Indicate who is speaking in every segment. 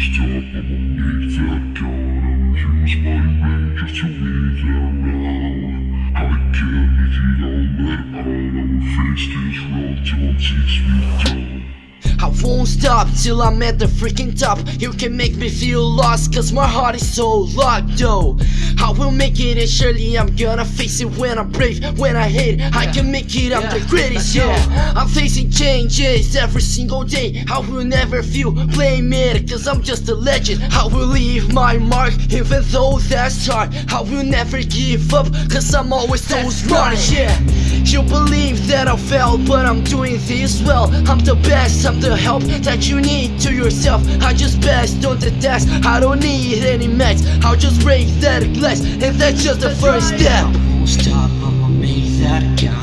Speaker 1: stop, I'ma that count I'ma use my just to weed around I can't make it all out face this road till it takes me down
Speaker 2: I won't stop till I'm at the freaking top. You can make me feel lost cause my heart is so locked though. I will make it and surely I'm gonna face it when I'm brave. When I hate I can make it I'm the greatest yeah. I'm facing changes every single day. I will never feel blame it cause I'm just a legend. I will leave my mark even though that's hard. I will never give up cause I'm always so smart yeah. You believe that I failed but I'm doing this well. I'm the best I'm the help that you need to yourself. I just best on the test. I don't need any meds. I'll just break that glass And that's just the first step.
Speaker 3: Won't stop, I'ma make that count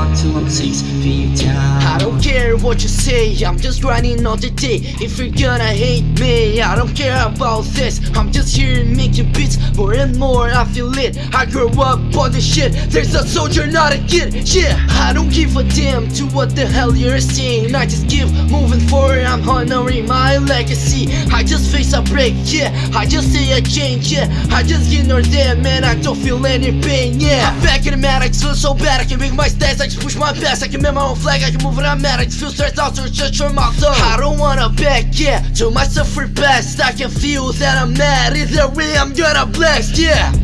Speaker 3: I'm six feet down
Speaker 2: I don't care what you say, I'm just grinding all the day. If you're gonna hate me, I don't care about this. I'm just here making beats, more and more I feel it. I grew up on this shit, there's a soldier not a kid. Yeah, I don't give a damn to what the hell you're saying I just keep moving forward, I'm honoring my legacy. I just face a break, yeah, I just say a change, yeah. I just ignore them, man, I don't feel any pain, yeah. I'm back in the mat, I feel so bad I can make my stats, I just push my best I can make my own flag, I can move when I'm mad I just feel stressed out, so it's just your mouth so I don't wanna back, yeah, to myself for best I can feel that I'm mad, either way I'm gonna blast, yeah